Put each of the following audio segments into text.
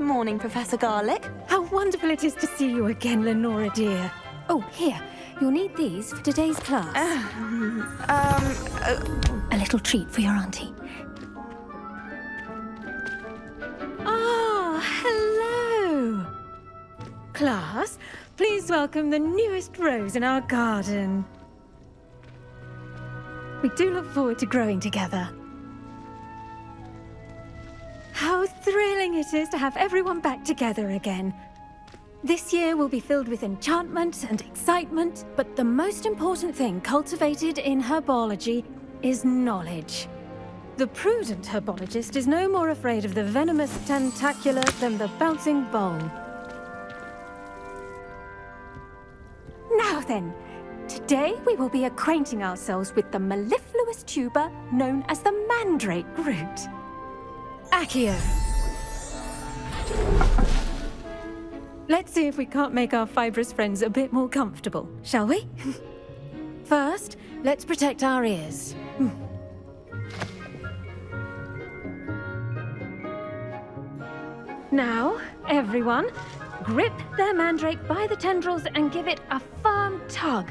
Good morning, Professor Garlick. How wonderful it is to see you again, Lenora dear. Oh, here. You'll need these for today's class. Um, uh, A little treat for your auntie. Ah, hello! Class, please welcome the newest rose in our garden. We do look forward to growing together. It is to have everyone back together again. This year will be filled with enchantment and excitement, but the most important thing cultivated in herbology is knowledge. The prudent herbologist is no more afraid of the venomous tentacula than the bouncing bulb. Now then, today we will be acquainting ourselves with the mellifluous tuber known as the mandrake root. Accio. Let's see if we can't make our fibrous friends a bit more comfortable, shall we? First, let's protect our ears. Hmm. Now, everyone, grip their mandrake by the tendrils and give it a firm tug.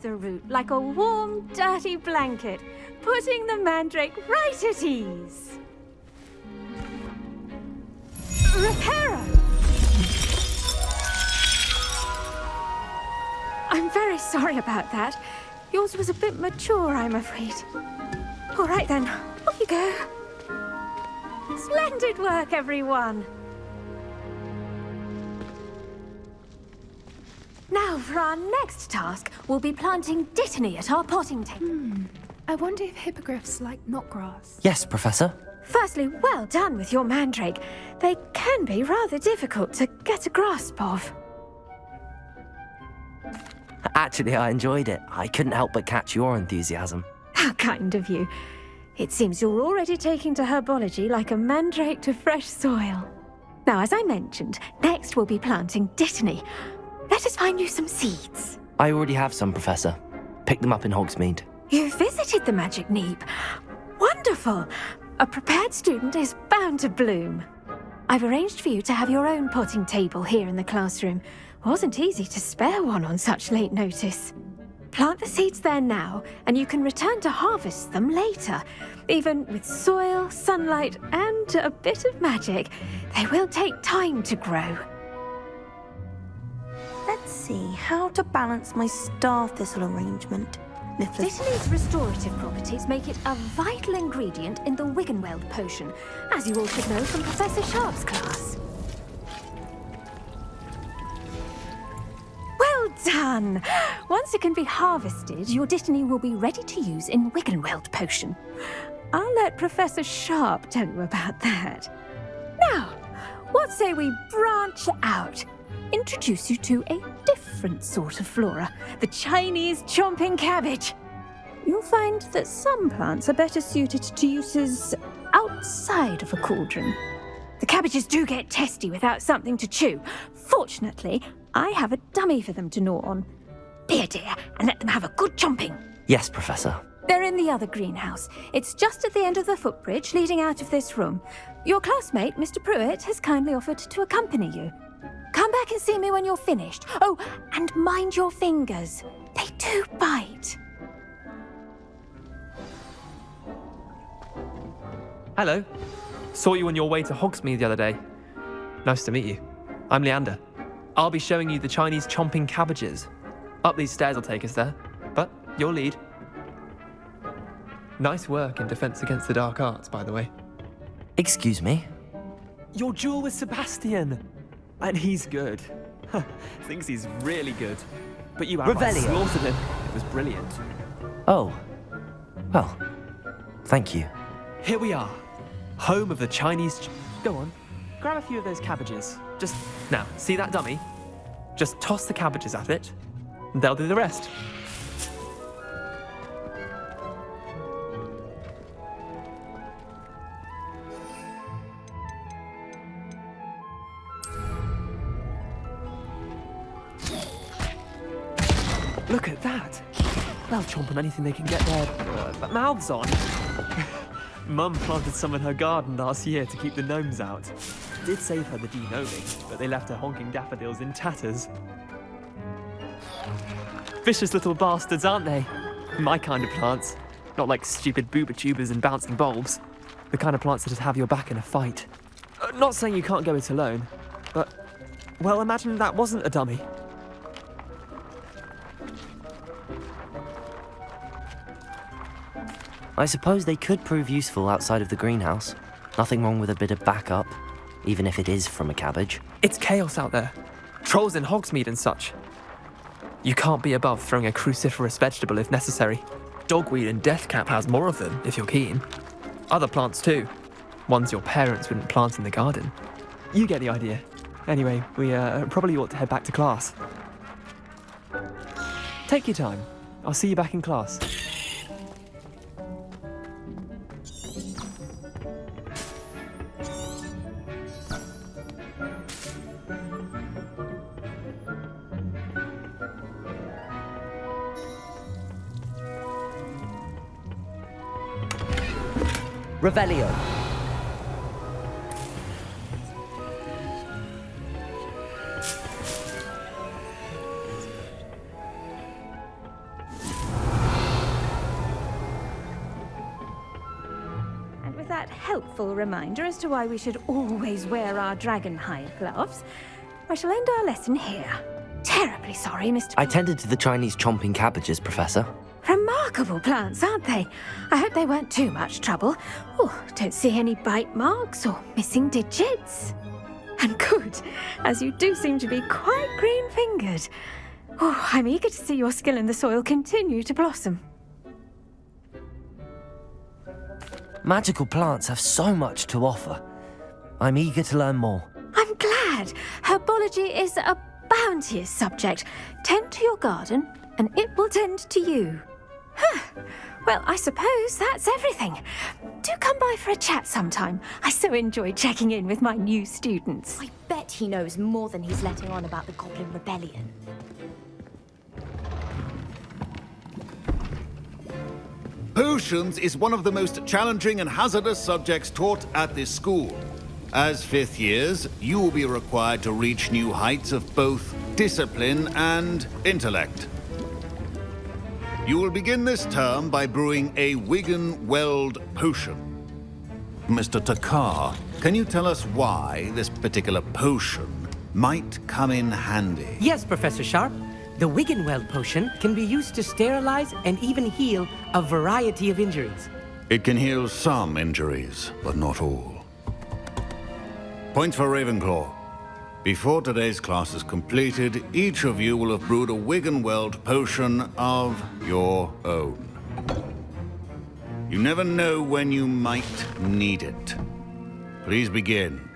The root like a warm, dirty blanket, putting the mandrake right at ease. Reparo! I'm very sorry about that. Yours was a bit mature, I'm afraid. All right then, off you go. Splendid work, everyone! Now, for our next task, we'll be planting dittany at our potting table. Hmm. I wonder if hippogriffs like knotgrass. Yes, Professor. Firstly, well done with your mandrake. They can be rather difficult to get a grasp of. Actually, I enjoyed it. I couldn't help but catch your enthusiasm. How kind of you. It seems you're already taking to herbology like a mandrake to fresh soil. Now, as I mentioned, next we'll be planting dittany. Let us find you some seeds. I already have some, Professor. Pick them up in Hogsmeade. You visited the Magic Neep. Wonderful! A prepared student is bound to bloom. I've arranged for you to have your own potting table here in the classroom. Wasn't easy to spare one on such late notice. Plant the seeds there now, and you can return to harvest them later. Even with soil, sunlight, and a bit of magic, they will take time to grow. See how to balance my star thistle arrangement. Dittany's restorative properties make it a vital ingredient in the Wiggenweld potion, as you all should know from Professor Sharp's class. Well done! Once it can be harvested, your Dittany will be ready to use in Wiggenweld potion. I'll let Professor Sharp tell you about that. Now, what say we branch out? Introduce you to a different sort of flora, the Chinese chomping cabbage. You'll find that some plants are better suited to uses outside of a cauldron. The cabbages do get testy without something to chew. Fortunately, I have a dummy for them to gnaw on. Be a dear and let them have a good chomping. Yes, Professor. They're in the other greenhouse. It's just at the end of the footbridge leading out of this room. Your classmate, Mr. Prewett, has kindly offered to accompany you. Come back and see me when you're finished. Oh, and mind your fingers. They do bite. Hello. Saw you on your way to Hogsmeade the other day. Nice to meet you. I'm Leander. I'll be showing you the Chinese chomping cabbages. Up these stairs will take us there, but your lead. Nice work in Defense Against the Dark Arts, by the way. Excuse me? Your duel with Sebastian! And he's good. Thinks he's really good. But you outright Revelio. slaughtered him. It was brilliant. Oh. Well, thank you. here we are. Home of the Chinese. Ch- Go on, grab a few of those cabbages. Just now, see that dummy? Just toss the cabbages at it, and they'll do the rest. On anything they can get their uh, mouths on. Mum planted some in her garden last year to keep the gnomes out. Did save her the de-gnoming, but they left her honking daffodils in tatters. Vicious little bastards, aren't they? My kind of plants. Not like stupid bubotubers and bouncing bulbs. The kind of plants that'd have your back in a fight. Uh, not saying you can't go it alone, but... Well, imagine that wasn't a dummy. I suppose they could prove useful outside of the greenhouse. Nothing wrong with a bit of backup, even if it is from a cabbage. It's chaos out there. Trolls in Hogsmeade and such. You can't be above throwing a cruciferous vegetable if necessary. Dogweed and deathcap has more of them, if you're keen. Other plants too. Ones your parents wouldn't plant in the garden. You get the idea. Anyway, we uh, probably ought to head back to class. Take your time. I'll see you back in class. Revelio. And with that helpful reminder as to why we should always wear our dragonhide gloves, I shall end our lesson here. Terribly sorry, Mr. I tended to the Chinese chomping cabbages, Professor. Remarkable plants, aren't they? I hope they weren't too much trouble. Oh, don't see any bite marks or missing digits. And good, as you do seem to be quite green fingered. Oh, I'm eager to see your skill in the soil continue to blossom. Magical plants have so much to offer. I'm eager to learn more. I'm glad. Herbology is a bounteous subject. Tend to your garden, and it will tend to you. Huh. Well, I suppose that's everything. Do come by for a chat sometime. I so enjoy checking in with my new students. I bet he knows more than he's letting on about the Goblin Rebellion. Potions is one of the most challenging and hazardous subjects taught at this school. As fifth years, you will be required to reach new heights of both discipline and intellect. You will begin this term by brewing a Wiggenweld potion. Mr. Thakkar, can you tell us why this particular potion might come in handy? Yes, Professor Sharp. The Wigan Wiggenweld potion can be used to sterilize and even heal a variety of injuries. It can heal some injuries, but not all. Points for Ravenclaw. Before today's class is completed, each of you will have brewed a Wiggenweld potion of your own. You never know when you might need it. Please begin.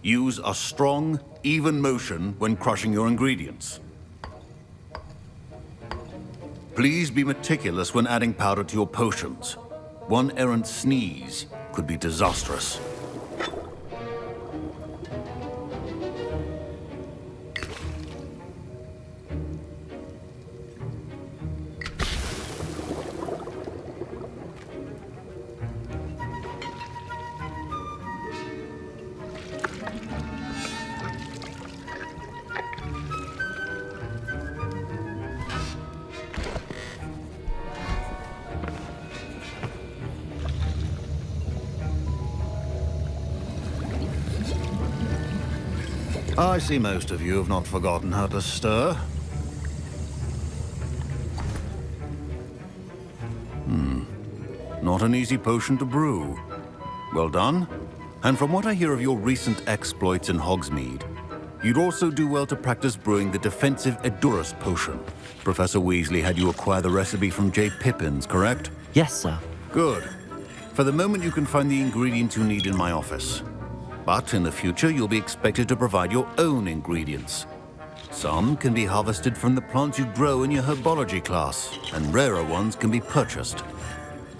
Use a strong, even motion when crushing your ingredients. Please be meticulous when adding powder to your potions. One errant sneeze could be disastrous. I see most of you have not forgotten how to stir. Hmm. Not an easy potion to brew. Well done. And from what I hear of your recent exploits in Hogsmeade, You'd also do well to practice brewing the defensive Edurus potion. Professor Weasley had you acquire the recipe from J. Pippins, correct? Yes, sir. Good. For the moment, you can find the ingredients you need in my office. But in the future, you'll be expected to provide your own ingredients. Some can be harvested from the plants you grow in your herbology class, and rarer ones can be purchased.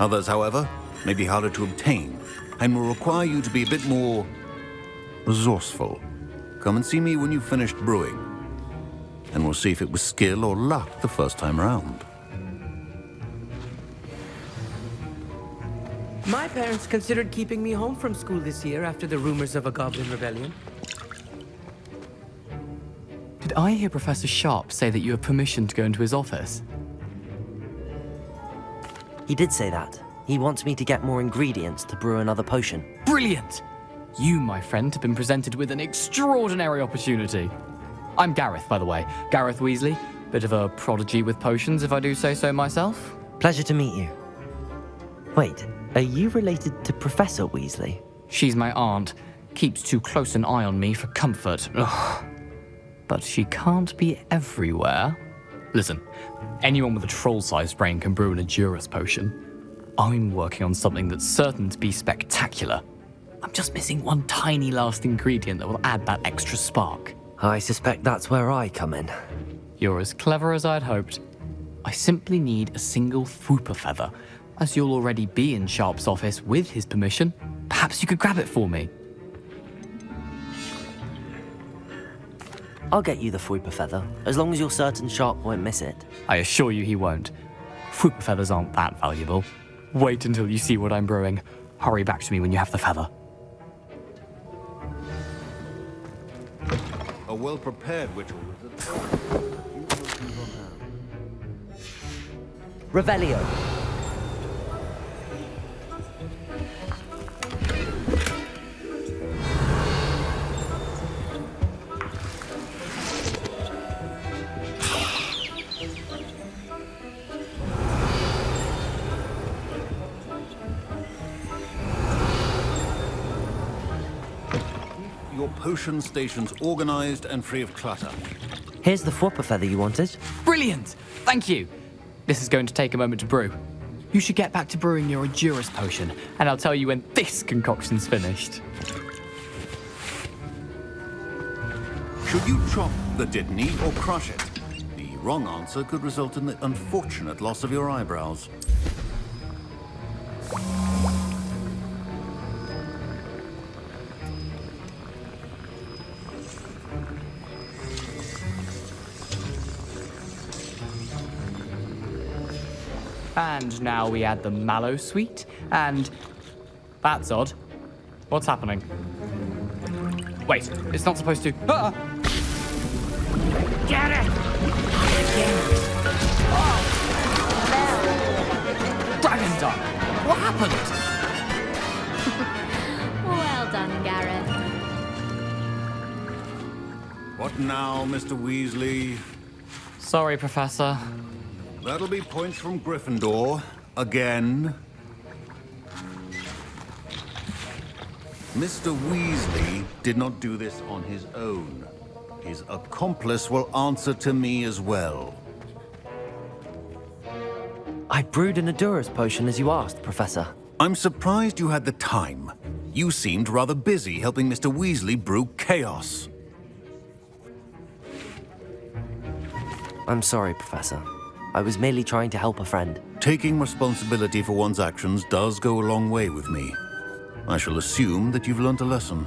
Others, however, may be harder to obtain, and will require you to be a bit more resourceful. Come and see me when you've finished brewing, and we'll see if it was skill or luck the first time round. My parents considered keeping me home from school this year after the rumors of a goblin rebellion. Did I hear Professor Sharp say that you have permission to go into his office? He did say that. He wants me to get more ingredients to brew another potion. Brilliant! You, my friend, have been presented with an extraordinary opportunity. I'm Garreth, by the way. Garreth Weasley. Bit of a prodigy with potions, if I do say so myself. Pleasure to meet you. Wait, are you related to Professor Weasley? She's my aunt. Keeps too close an eye on me for comfort. Ugh. But she can't be everywhere. Listen, anyone with a troll-sized brain can brew an Edurus potion. I'm working on something that's certain to be spectacular. I'm just missing one tiny last ingredient that will add that extra spark. I suspect that's where I come in. You're as clever as I'd hoped. I simply need a single Fwooper feather. As you'll already be in Sharp's office with his permission, perhaps you could grab it for me. I'll get you the Fwooper feather, as long as you're certain Sharp won't miss it. I assure you he won't. Fwooper feathers aren't that valuable. Wait until you see what I'm brewing. Hurry back to me when you have the feather. A well-prepared witch Revelio. Potion stations organized and free of clutter. Here's the Fwooper feather you wanted. Brilliant! Thank you! This is going to take a moment to brew. You should get back to brewing your Edurus potion, and I'll tell you when this concoction's finished. Should you chop the Dittany or crush it? The wrong answer could result in the unfortunate loss of your eyebrows. And now we add the mallow sweet, and... That's odd. What's happening? Wait, it's not supposed to... Ah! Get it! Dragon Duck! What happened? Well done, Garreth. What now, Mr. Weasley? Sorry, Professor. That'll be points from Gryffindor. Again. Mr. Weasley did not do this on his own. His accomplice will answer to me as well. I brewed an Edurus potion as you asked, Professor. I'm surprised you had the time. You seemed rather busy helping Mr. Weasley brew chaos. I'm sorry, Professor. I was merely trying to help a friend. Taking responsibility for one's actions does go a long way with me. I shall assume that you've learnt a lesson.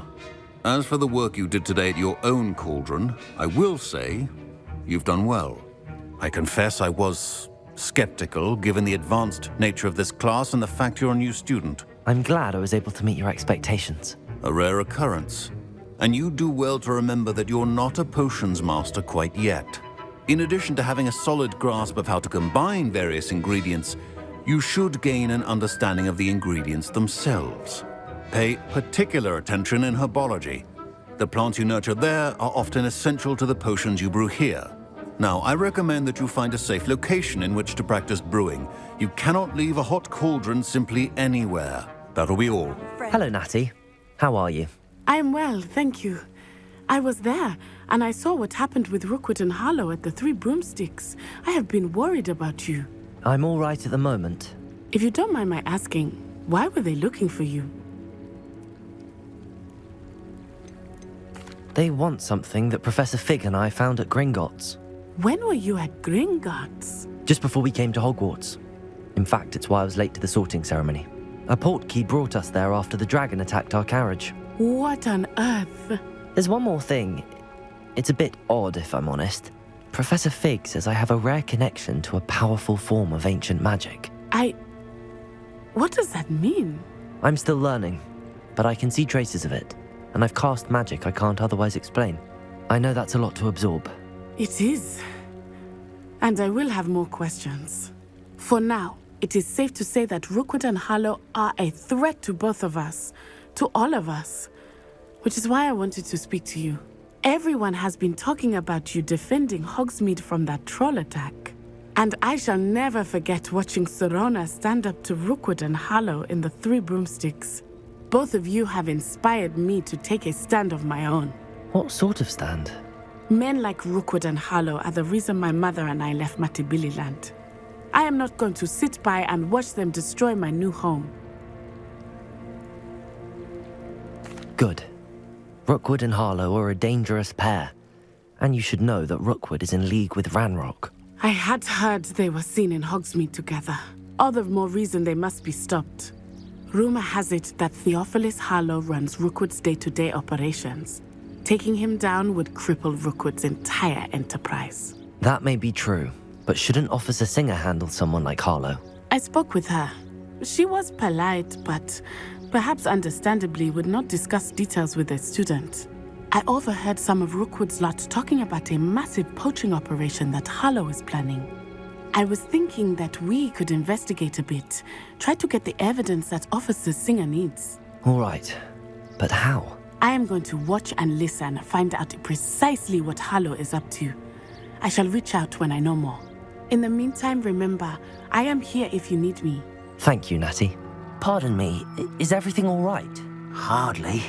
As for the work you did today at your own cauldron, I will say you've done well. I confess I was skeptical given the advanced nature of this class and the fact you're a new student. I'm glad I was able to meet your expectations. A rare occurrence. And you do well to remember that you're not a potions master quite yet. In addition to having a solid grasp of how to combine various ingredients, you should gain an understanding of the ingredients themselves. Pay particular attention in herbology. The plants you nurture there are often essential to the potions you brew here. Now, I recommend that you find a safe location in which to practice brewing. You cannot leave a hot cauldron simply anywhere. That'll be all. Hello, Natty. How are you? I am well, thank you. I was there, and I saw what happened with Rookwood and Harlow at the Three Broomsticks. I have been worried about you. I'm all right at the moment. If you don't mind my asking, why were they looking for you? They want something that Professor Fig and I found at Gringotts. When were you at Gringotts? Just before we came to Hogwarts. In fact, it's why I was late to the sorting ceremony. A portkey brought us there after the dragon attacked our carriage. What on earth? There's one more thing. It's a bit odd, if I'm honest. Professor Fig says I have a rare connection to a powerful form of ancient magic. I. What does that mean? I'm still learning, but I can see traces of it, and I've cast magic I can't otherwise explain. I know that's a lot to absorb. It is. And I will have more questions. For now, it is safe to say that Rookwood and Harlow are a threat to both of us, to all of us. Which is why I wanted to speak to you. Everyone has been talking about you defending Hogsmeade from that troll attack. And I shall never forget watching Sirona stand up to Rookwood and Harlow in the Three Broomsticks. Both of you have inspired me to take a stand of my own. What sort of stand? Men like Rookwood and Harlow are the reason my mother and I left Matabeleland. I am not going to sit by and watch them destroy my new home. Good. Rookwood and Harlow are a dangerous pair. And you should know that Rookwood is in league with Ranrock. I had heard they were seen in Hogsmeade together. All the more reason they must be stopped. Rumor has it that Theophilus Harlow runs Rookwood's day-to-day operations. Taking him down would cripple Rookwood's entire enterprise. That may be true, but shouldn't Officer Singer handle someone like Harlow? I spoke with her. She was polite, but perhaps understandably would not discuss details with a student. I overheard some of Rookwood's lot talking about a massive poaching operation that Harlow is planning. I was thinking that we could investigate a bit, try to get the evidence that Officer Singer needs. All right, but how? I am going to watch and listen, find out precisely what Harlow is up to. I shall reach out when I know more. In the meantime, remember, I am here if you need me. Thank you, Natty. Pardon me, is everything all right? Hardly.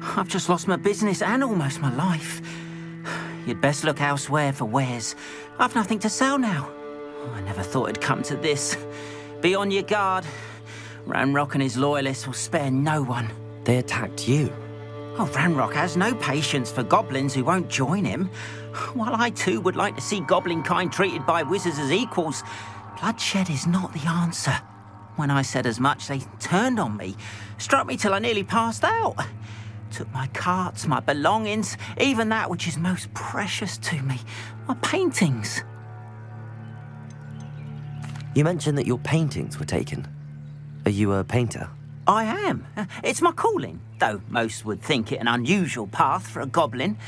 I've just lost my business and almost my life. You'd best look elsewhere for wares. I've nothing to sell now. I never thought it'd come to this. Be on your guard. Ranrock and his loyalists will spare no one. They attacked you. Oh, Ranrock has no patience for goblins who won't join him. While I too would like to see goblin kind treated by wizards as equals, bloodshed is not the answer. When I said as much, they turned on me, struck me till I nearly passed out. Took my carts, my belongings, even that which is most precious to me, my paintings. You mentioned that your paintings were taken. Are you a painter? I am. It's my calling, though most would think it an unusual path for a goblin.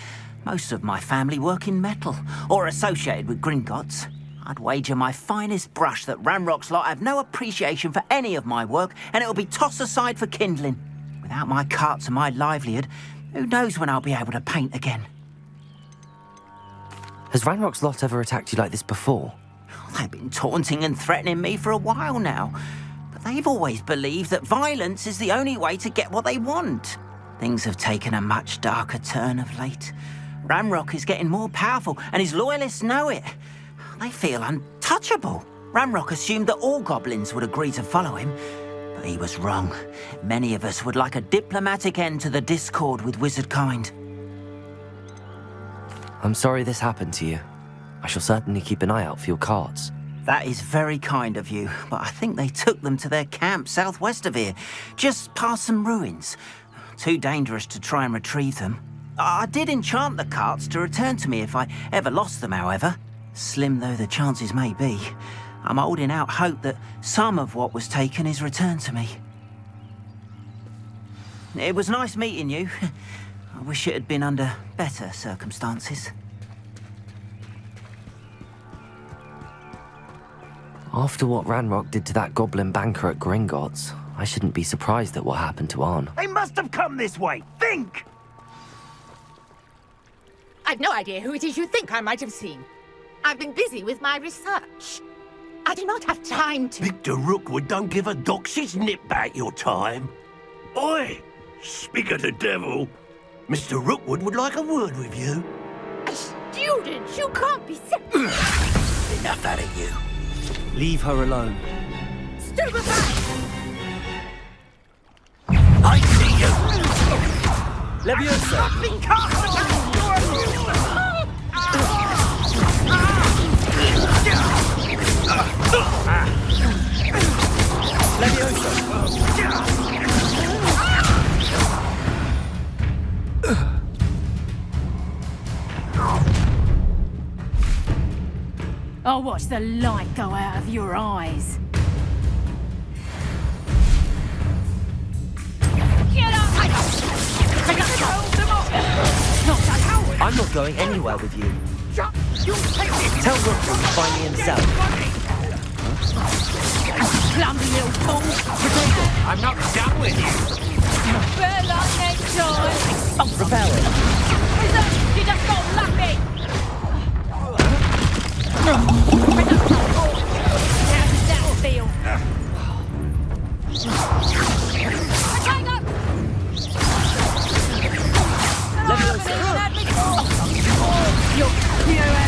Most of my family work in metal, or associated with Gringotts. I'd wager my finest brush that Ranrock's lot have no appreciation for any of my work, and it'll be tossed aside for kindling. Without my carts and my livelihood, who knows when I'll be able to paint again? Has Ranrock's lot ever attacked you like this before? They've been taunting and threatening me for a while now. But they've always believed that violence is the only way to get what they want. Things have taken a much darker turn of late. Ramrock is getting more powerful, and his loyalists know it. They feel untouchable. Ranrock assumed that all goblins would agree to follow him, but he was wrong. Many of us would like a diplomatic end to the discord with wizard kind. I'm sorry this happened to you. I shall certainly keep an eye out for your carts. That is very kind of you, but I think they took them to their camp southwest of here, just past some ruins. Too dangerous to try and retrieve them. I did enchant the carts to return to me if I ever lost them, however. Slim though the chances may be, I'm holding out hope that some of what was taken is returned to me. It was nice meeting you. I wish it had been under better circumstances. After what Ranrock did to that goblin banker at Gringotts, I shouldn't be surprised at what happened to Arn. They must have come this way. Think! I've no idea who it is you think I might have seen. I've been busy with my research. I do not have time to... Victor Rookwood don't give a doxy's nip back your time. Oi! Speak of the devil. Mr. Rookwood would like a word with you. A student? You can't be sick. Enough out of you. Leave her alone. Stupefy! I see you! Leviosa! Been cast I'll watch the light go out of your eyes. Get up! I I got hold them off! Not so coward! I'm not going anywhere with you. You take it! Tell Rookwood to find me himself. Clumsy little fool! I'm not done with you! Better luck next time! Repel it. Wizard, you just got lucky! How does that feel? You you haven't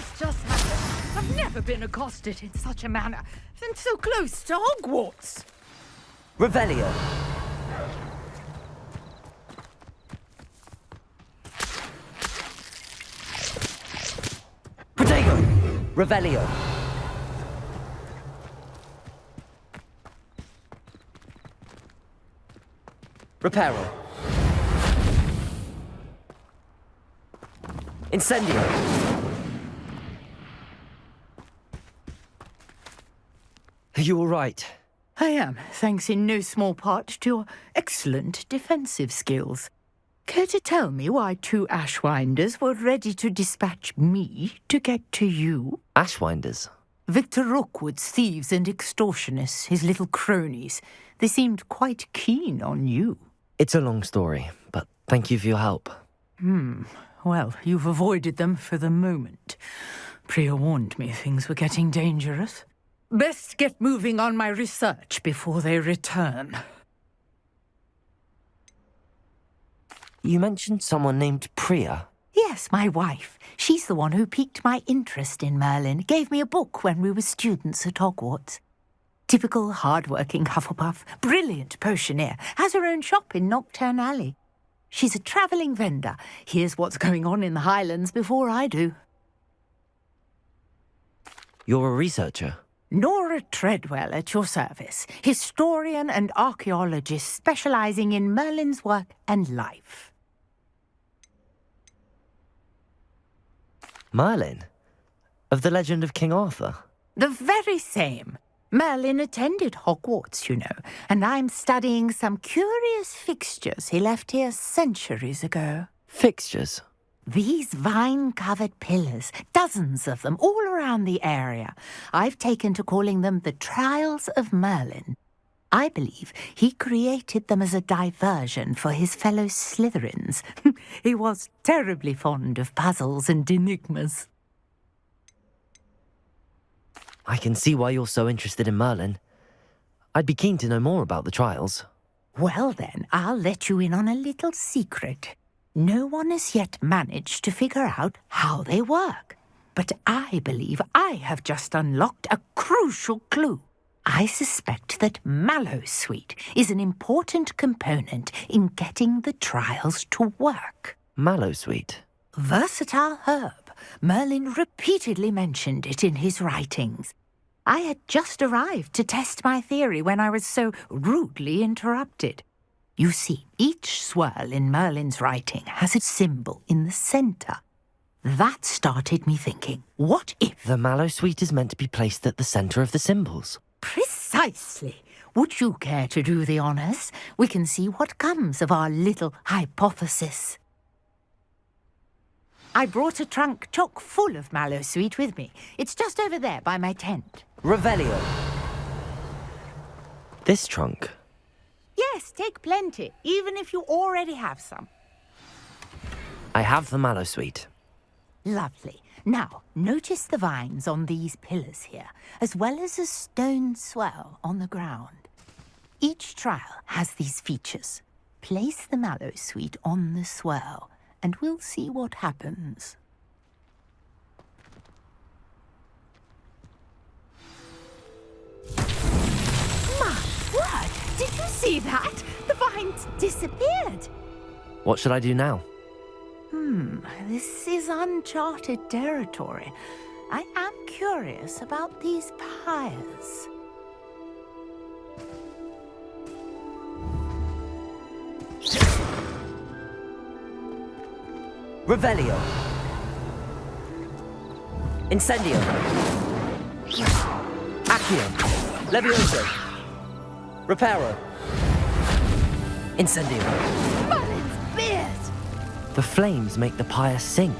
Earth just happened? I've never been accosted in such a manner, and so close to Hogwarts. Revelio! Protego! Revelio! Reparo! Incendio! Are you all right? I am, thanks in no small part to your excellent defensive skills. Care to tell me why two Ashwinders were ready to dispatch me to get to you? Ashwinders? Victor Rookwood's thieves and extortionists, his little cronies. They seemed quite keen on you. It's a long story, but thank you for your help. Hmm. Well, you've avoided them for the moment. Priya warned me things were getting dangerous. Best get moving on my research before they return. You mentioned someone named Priya. Yes, my wife. She's the one who piqued my interest in Merlin. Gave me a book when we were students at Hogwarts. Typical hard-working Hufflepuff, brilliant potioneer, has her own shop in Knockturn Alley. She's a travelling vendor. Hears what's going on in the Highlands before I do. You're a researcher. Nora Treadwell at your service, historian and archaeologist specialising in Merlin's work and life. Merlin? Of the legend of King Arthur? The very same. Merlin attended Hogwarts, you know, and I'm studying some curious fixtures he left here centuries ago. Fixtures? These vine covered pillars, dozens of them all around the area. I've taken to calling them the Trials of Merlin. I believe he created them as a diversion for his fellow Slytherins. he was terribly fond of puzzles and enigmas. I can see why you're so interested in Merlin. I'd be keen to know more about the trials. Well, then, I'll let you in on a little secret. No one has yet managed to figure out how they work. But I believe I have just unlocked a crucial clue. I suspect that mallow sweet is an important component in getting the trials to work. Mallow sweet? Versatile herb. Merlin repeatedly mentioned it in his writings. I had just arrived to test my theory when I was so rudely interrupted. You see, each swirl in Merlin's writing has a symbol in the center. That started me thinking, what if... The mallow sweet is meant to be placed at the center of the symbols. Precisely. Would you care to do the honors? We can see what comes of our little hypothesis. I brought a trunk chock full of mallow sweet with me. It's just over there by my tent. Revelio. This trunk. Yes, take plenty, even if you already have some. I have the mallow sweet. Lovely. Now, notice the vines on these pillars here, as well as a stone swell on the ground. Each trial has these features. Place the mallow sweet on the swell, and we'll see what happens. Did you see that? The vines disappeared. What should I do now? Hmm, this is uncharted territory. I am curious about these pyres. Revelio. Incendio. Accio. Levioso. Reparo. Incendio. The flames make the pyre sink.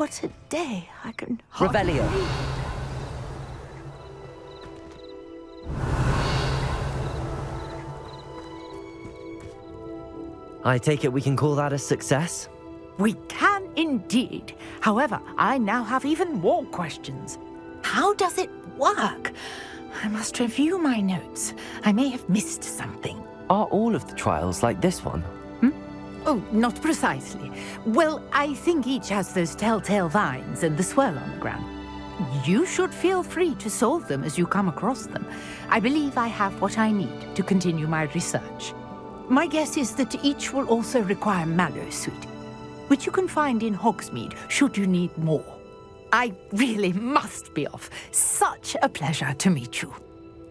What a day! I can hardly Revelio. I take it we can call that a success? We can indeed. However, I now have even more questions. How does it work? I must review my notes. I may have missed something. Are all of the trials like this one? Oh, not precisely. Well, I think each has those telltale vines and the swirl on the ground. You should feel free to solve them as you come across them. I believe I have what I need to continue my research. My guess is that each will also require mallow sweet, which you can find in Hogsmeade should you need more. I really must be off. Such a pleasure to meet you.